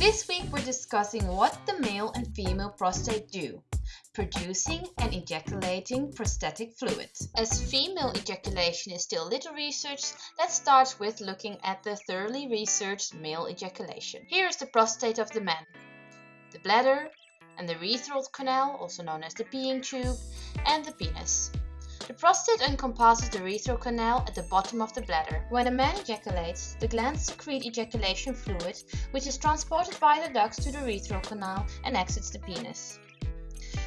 This week we're discussing what the male and female prostate do producing and ejaculating prostatic fluid. As female ejaculation is still little researched, let's start with looking at the thoroughly researched male ejaculation. Here is the prostate of the man, the bladder, and the urethral canal, also known as the peeing tube, and the penis. The prostate encompasses the urethral canal at the bottom of the bladder. When a man ejaculates, the glands secrete ejaculation fluid, which is transported by the ducts to the urethral canal and exits the penis.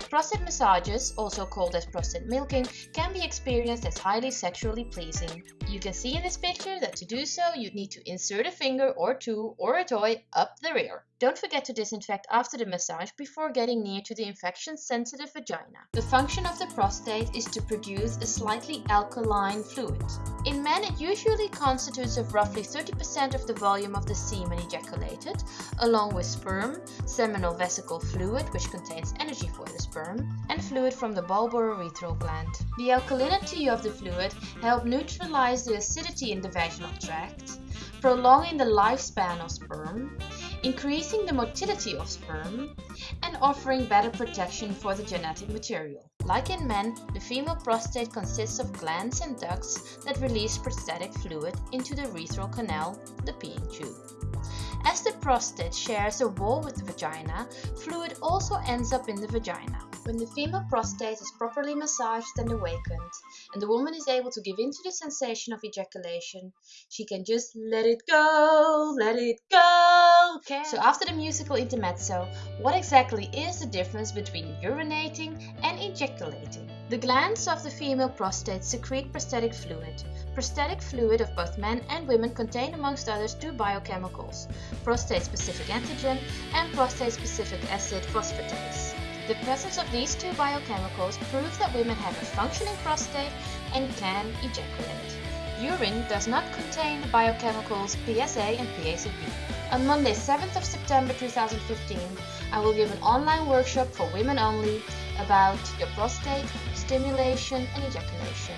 Prostate massages, also called as prostate milking, can be experienced as highly sexually pleasing. You can see in this picture that to do so you need to insert a finger or two or a toy up the rear. Don't forget to disinfect after the massage before getting near to the infection-sensitive vagina. The function of the prostate is to produce a slightly alkaline fluid. In men, it usually constitutes of roughly 30% of the volume of the semen ejaculated, along with sperm, seminal vesicle fluid, which contains energy for the sperm, and fluid from the bulbourethral gland. The alkalinity of the fluid helps neutralize the acidity in the vaginal tract, prolonging the lifespan of sperm, increasing the motility of sperm, and offering better protection for the genetic material. Like in men, the female prostate consists of glands and ducts that release prostatic fluid into the urethral canal, the peeing tube. As the prostate shares a wall with the vagina, fluid also ends up in the vagina. When the female prostate is properly massaged and awakened, and the woman is able to give in to the sensation of ejaculation, she can just let it go, let it go. Okay. So after the musical intermezzo, what exactly is the difference between urinating and ejaculating? The glands of the female prostate secrete prostatic fluid. Prostatic fluid of both men and women contain amongst others two biochemicals, prostate-specific antigen and prostate-specific acid phosphatase. The presence of these two biochemicals proves that women have a functioning prostate and can ejaculate. Urine does not contain the biochemicals PSA and PACP. On Monday 7th of September 2015, I will give an online workshop for women only about your prostate, stimulation and ejaculation.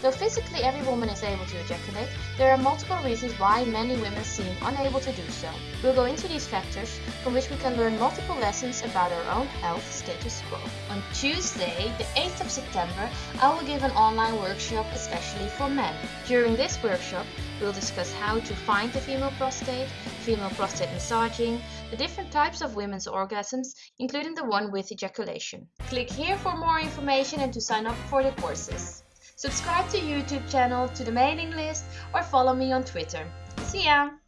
Though physically every woman is able to ejaculate, there are multiple reasons why many women seem unable to do so. We'll go into these factors, from which we can learn multiple lessons about our own health status quo. On Tuesday, the 8th of September, I will give an online workshop especially for men. During this workshop, we'll discuss how to find the female prostate, female prostate massaging, the different types of women's orgasms, including the one with ejaculation. Click here for more information and to sign up for the courses. Subscribe to YouTube channel, to the mailing list or follow me on Twitter. See ya!